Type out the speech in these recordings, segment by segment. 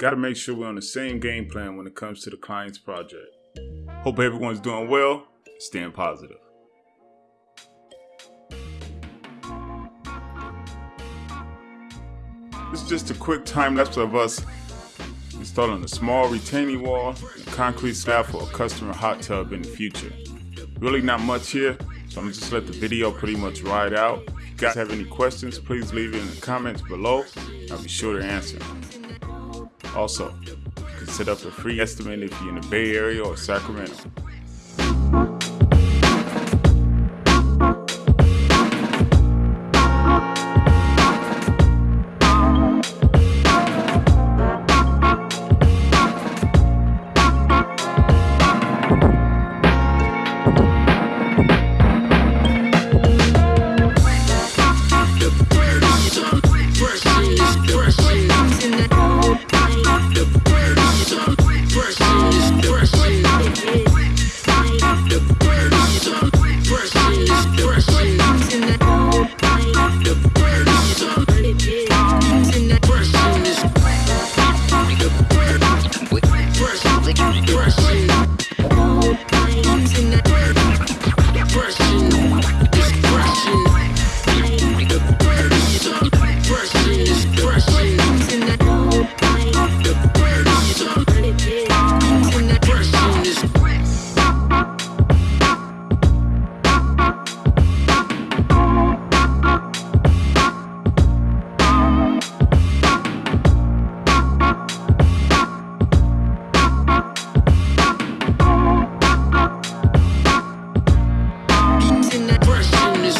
gotta make sure we're on the same game plan when it comes to the client's project. Hope everyone's doing well, staying positive. This is just a quick time lapse of us installing a small retaining wall and concrete slab for a customer hot tub in the future. Really not much here, so I'm gonna just let the video pretty much ride out. If you guys have any questions, please leave it in the comments below. I'll be sure to answer. Also, you can set up a free estimate if you're in the Bay Area or Sacramento.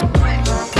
Rex.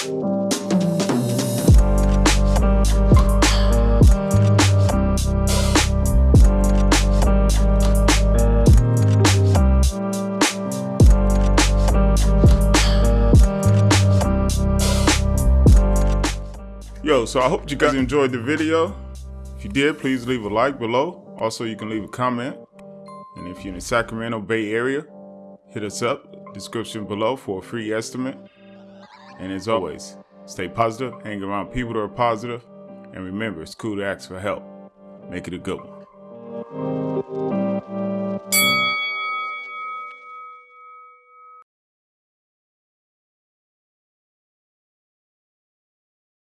So I hope you guys enjoyed the video. If you did, please leave a like below. Also, you can leave a comment. And if you're in the Sacramento Bay Area, hit us up, description below for a free estimate. And as always, stay positive, hang around people that are positive, and remember, it's cool to ask for help. Make it a good one.